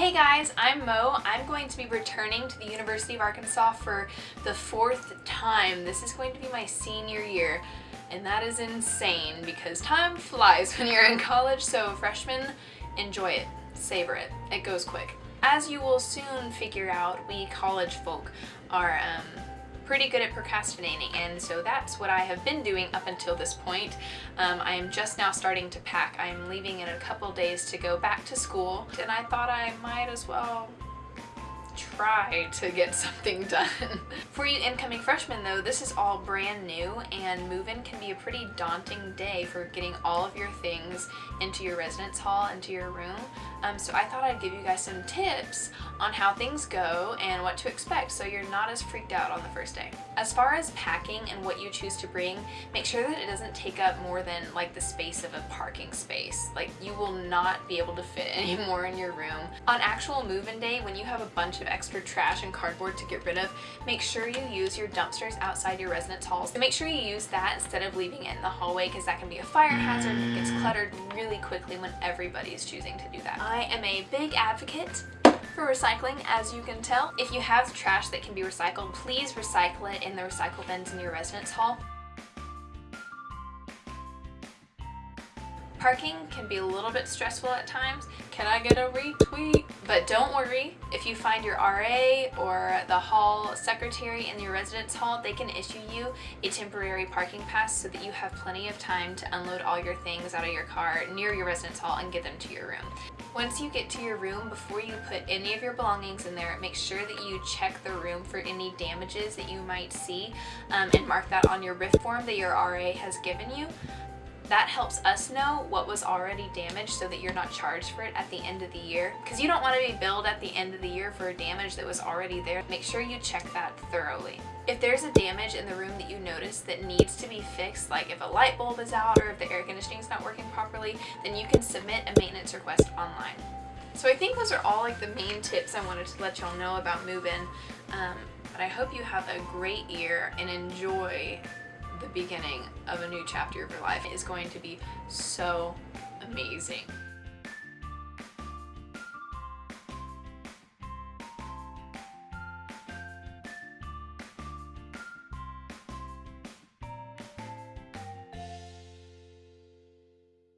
Hey guys, I'm Mo. I'm going to be returning to the University of Arkansas for the fourth time. This is going to be my senior year and that is insane because time flies when you're in college so freshmen, enjoy it, savor it, it goes quick. As you will soon figure out, we college folk are um, pretty good at procrastinating and so that's what I have been doing up until this point. Um, I am just now starting to pack. I am leaving in a couple days to go back to school and I thought I might as well try to get something done. For you incoming freshmen though, this is all brand new and move-in can be a pretty daunting day for getting all of your things into your residence hall, into your room. Um, so I thought I'd give you guys some tips on how things go and what to expect so you're not as freaked out on the first day. As far as packing and what you choose to bring, make sure that it doesn't take up more than like the space of a parking space. Like you will not be able to fit anymore in your room. On actual move-in day, when you have a bunch of extra trash and cardboard to get rid of, make sure you use your dumpsters outside your residence halls. Make sure you use that instead of leaving it in the hallway because that can be a fire hazard and it gets mm. cluttered really quickly when everybody's choosing to do that. I am a big advocate for recycling, as you can tell. If you have trash that can be recycled, please recycle it in the recycle bins in your residence hall. Parking can be a little bit stressful at times. Can I get a retweet? But don't worry, if you find your RA or the hall secretary in your residence hall, they can issue you a temporary parking pass so that you have plenty of time to unload all your things out of your car near your residence hall and get them to your room. Once you get to your room, before you put any of your belongings in there, make sure that you check the room for any damages that you might see um, and mark that on your RIF form that your RA has given you. That helps us know what was already damaged so that you're not charged for it at the end of the year. Because you don't want to be billed at the end of the year for a damage that was already there. Make sure you check that thoroughly. If there's a damage in the room that you notice that needs to be fixed, like if a light bulb is out or if the air conditioning is not working properly, then you can submit a maintenance request online. So I think those are all like the main tips I wanted to let y'all know about move-in. Um, but I hope you have a great year and enjoy the beginning of a new chapter of your life is going to be so amazing.